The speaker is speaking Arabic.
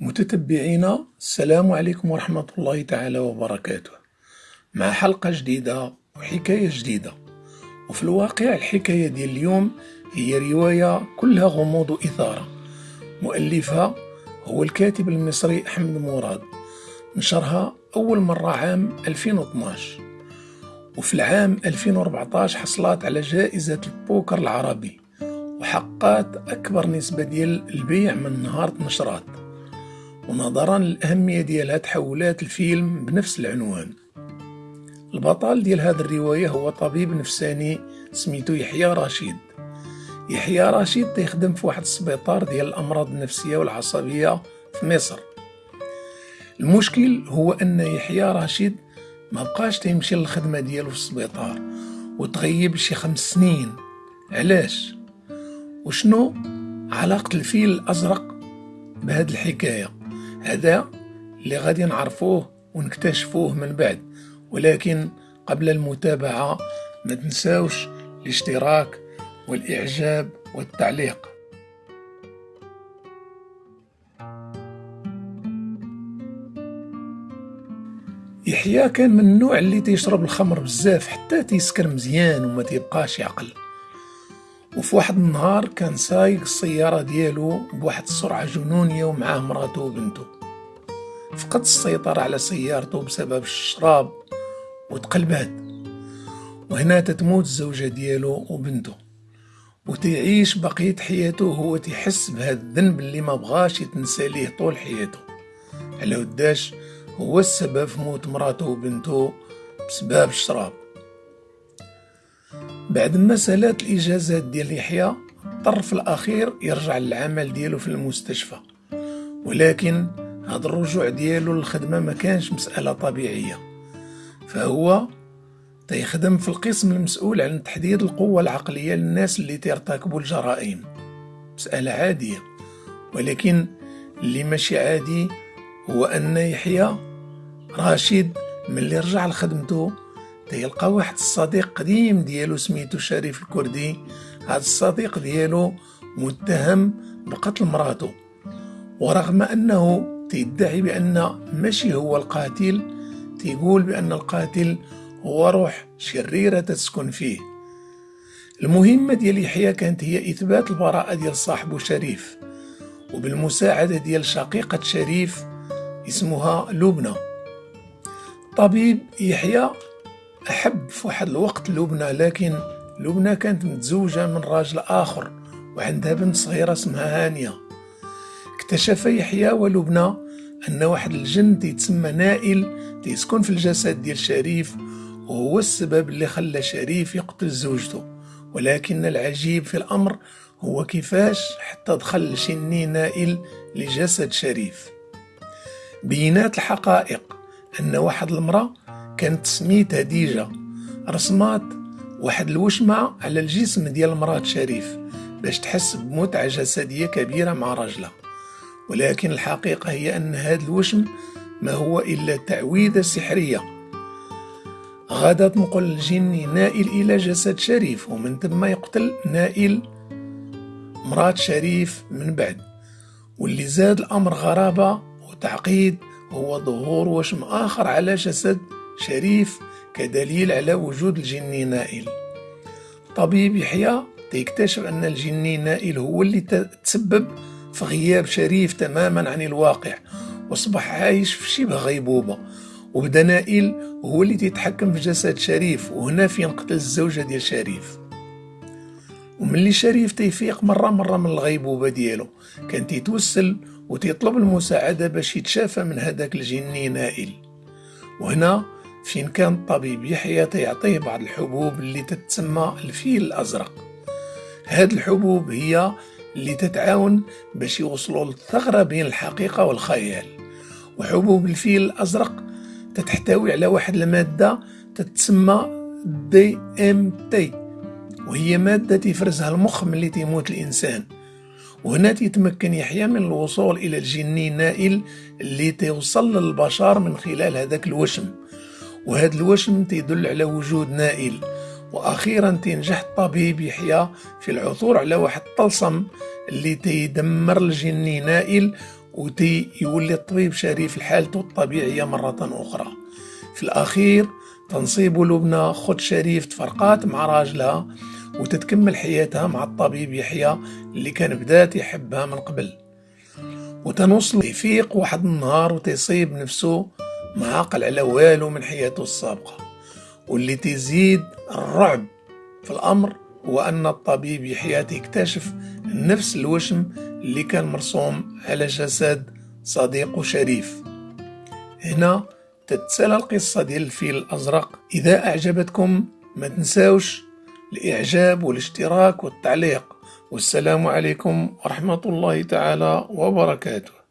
متتبعينا السلام عليكم ورحمة الله تعالى وبركاته. مع حلقة جديدة وحكاية جديدة. وفي الواقع الحكاية ديال اليوم هي رواية كلها غموض وإثارة. مؤلفها هو الكاتب المصري أحمد مراد. نشرها أول مرة عام 2012 وفي العام 2014 حصلت على جائزة البوكر العربي. وحققت أكبر نسبة ديال البيع من نهار نشرات. ونظرا للأهمية ديالها تحولات الفيلم بنفس العنوان. البطل ديال هذه الرواية هو طبيب نفساني سميتو يحيى رشيد يحيى رشيد تيخدم في واحد السبيطار ديال الأمراض النفسية والعصبية في مصر. المشكل هو أن يحيى رشيد ما بقاش تيمشي للخدمة ديالو في السبيطار وتغيب شي خمس سنين. علاش؟ وشنو علاقة الفيل الأزرق بهذه الحكاية؟ هذا اللي غادي نعرفوه ونكتشفوه من بعد. ولكن قبل المتابعة ما تنساوش الاشتراك والإعجاب والتعليق. يحيى كان من النوع اللي تيشرب الخمر بزاف حتى تيسكر مزيان وما تيبقاش يعقل. وفي واحد النهار كان سايق السيارة ديالو بواحد السرعة جنونية ومعاه مراته وبنته. فقد السيطرة على سيارته بسبب الشراب وتقلبات وهنا تتموت الزوجة ديالو وبنته وتعيش بقية حياته وهو تحس بهذا الذنب اللي ما بغاش يتنسى ليه طول حياته. على وداش هو السبب في موت مراته وبنته بسبب الشراب. بعد ما سالات الإجازات ديال يحيى اضطر في الأخير يرجع للعمل ديالو في المستشفى. ولكن هذا الرجوع ديالو للخدمة ما كانش مسألة طبيعية. فهو تيخدم في القسم المسؤول عن تحديد القوة العقلية للناس اللي ترتكبوا الجرائم. مسألة عادية. ولكن اللي ماشي عادي هو أن يحيى رشيد ملي رجع لخدمته تيلقى واحد الصديق قديم ديالو سميتو شريف الكردي. هذا الصديق ديالو متهم بقتل مراته. ورغم أنه تيدعي بأن ماشي هو القاتل تيقول بأن القاتل هو روح شريرة تسكن فيه. المهمة ديال يحيى كانت هي إثبات البراءة ديال صاحبه شريف وبالمساعدة ديال شقيقة شريف اسمها لبنى. طبيب يحيى أحب في واحد الوقت لبنى لكن لبنى كانت متزوجة من راجل آخر وعندها بنت صغيرة اسمها هانية. اكتشف يحيى ولبنى أن واحد الجن تيتسمى نائل تيسكن في الجسد ديال شريف وهو السبب اللي خلى شريف يقتل زوجته. ولكن العجيب في الأمر هو كيفاش حتى دخل الجني نائل لجسد شريف. بينات الحقائق أن واحد المرأة كانت سميتها ديجا. رسمات واحد الوشمة على الجسم ديال مرات شريف باش تحس بمتعة جسدية كبيرة مع رجلها ولكن الحقيقة هي أن هذا الوشم ما هو إلا تعويذة سحرية. غادا تنقل الجن نائل إلى جسد شريف ومن ثم يقتل نائل مرات شريف من بعد. واللي زاد الأمر غرابة وتعقيد هو ظهور وشم آخر على جسد شريف كدليل على وجود الجني نائل. طبيب يحيى تيكتشف أن الجني نائل هو اللي تسبب في غياب شريف تماما عن الواقع وأصبح عايش في شبه غيبوبة. وبدا نائل هو اللي تيتحكم في جسد شريف وهنا فين قتل الزوجة ديال شريف. وملي شريف تيفيق مرة مرة من الغيبوبة ديالو كان تيتوسل وتيطلب المساعدة باش يتشافى من هذاك الجني نائل. وهنا فين كان الطبيب يحيى تيعطيه بعض الحبوب اللي تتسمى الفيل الأزرق. هاد الحبوب هي اللي تتعاون باش يوصلوا للثغرة بين الحقيقة والخيال. وحبوب الفيل الأزرق تتحتوي على واحد المادة تتسمى DMT وهي مادة تفرزها المخ ملي تيموت الإنسان. وهنا تيتمكن يحيى من الوصول إلى الجني النائل اللي تيوصل للبشر من خلال هذاك الوشم. وهذا الوشم تيدل على وجود نائل. وأخيرا تنجح الطبيب يحيى في العثور على واحد الطلسم اللي تيدمر الجني نائل وتي يولي الطبيب شريف لحالته الطبيعية مرة أخرى. في الأخير تنصيب لبنى خد شريف تفرقات مع راجلها وتتكمل حياتها مع الطبيب يحيى اللي كان بدات يحبها من قبل. وتنوصل يفيق واحد النهار وتيصيب نفسه معاقل على والو من حياته السابقة. واللي تزيد الرعب في الأمر هو أن الطبيب يحيى يكتشف نفس الوشم اللي كان مرسوم على جسد صديقه شريف. هنا تتسالى القصة ديال الفيل الأزرق. إذا أعجبتكم ما تنساوش الإعجاب والاشتراك والتعليق. والسلام عليكم ورحمة الله تعالى وبركاته.